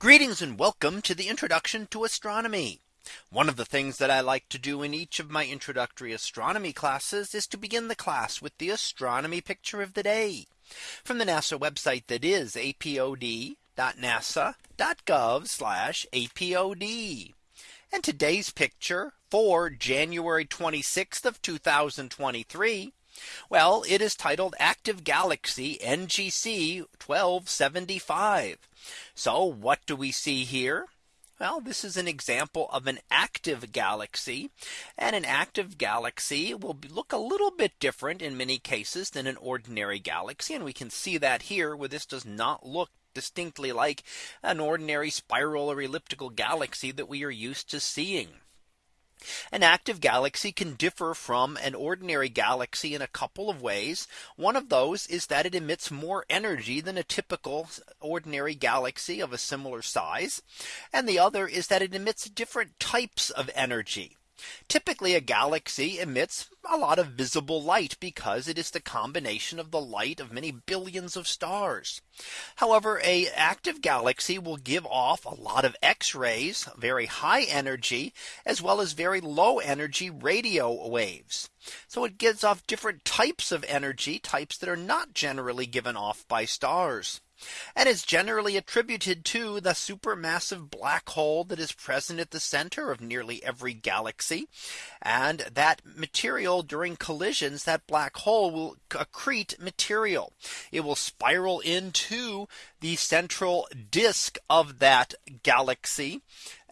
Greetings and welcome to the introduction to astronomy. One of the things that I like to do in each of my introductory astronomy classes is to begin the class with the astronomy picture of the day from the NASA website that is apod.nasa.gov apod. And today's picture for January 26th of 2023. Well, it is titled Active Galaxy NGC 1275. So what do we see here? Well, this is an example of an active galaxy and an active galaxy will look a little bit different in many cases than an ordinary galaxy. And we can see that here where this does not look distinctly like an ordinary spiral or elliptical galaxy that we are used to seeing. An active galaxy can differ from an ordinary galaxy in a couple of ways. One of those is that it emits more energy than a typical ordinary galaxy of a similar size. And the other is that it emits different types of energy. Typically a galaxy emits a lot of visible light because it is the combination of the light of many billions of stars. However, a active galaxy will give off a lot of X rays, very high energy, as well as very low energy radio waves. So it gives off different types of energy types that are not generally given off by stars and is generally attributed to the supermassive black hole that is present at the center of nearly every galaxy. And that material during collisions, that black hole will accrete material. It will spiral into the central disk of that galaxy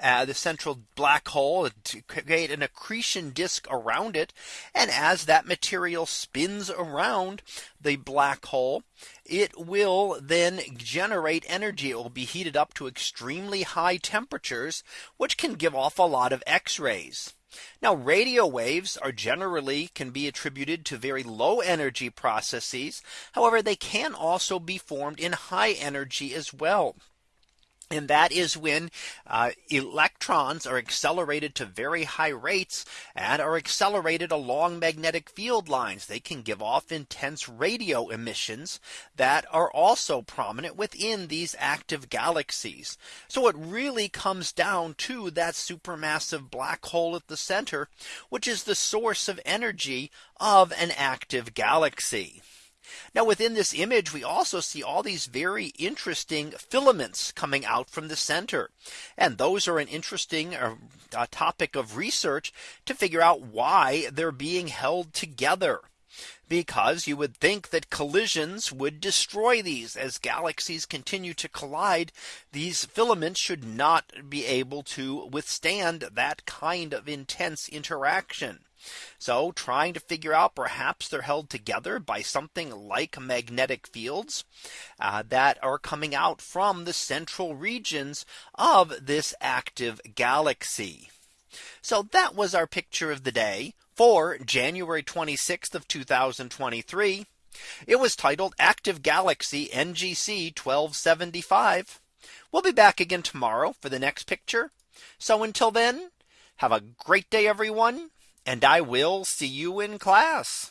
uh, the central black hole to create an accretion disk around it. And as that material spins around the black hole, it will then generate energy. It will be heated up to extremely high temperatures, which can give off a lot of X rays. Now radio waves are generally can be attributed to very low energy processes. However, they can also be formed in high energy as well. And that is when uh, electrons are accelerated to very high rates and are accelerated along magnetic field lines. They can give off intense radio emissions that are also prominent within these active galaxies. So it really comes down to that supermassive black hole at the center, which is the source of energy of an active galaxy. Now within this image, we also see all these very interesting filaments coming out from the center. And those are an interesting uh, topic of research to figure out why they're being held together because you would think that collisions would destroy these as galaxies continue to collide. These filaments should not be able to withstand that kind of intense interaction. So trying to figure out perhaps they're held together by something like magnetic fields uh, that are coming out from the central regions of this active galaxy. So that was our picture of the day for January 26th of 2023. It was titled Active Galaxy NGC 1275. We'll be back again tomorrow for the next picture. So until then, have a great day, everyone and I will see you in class.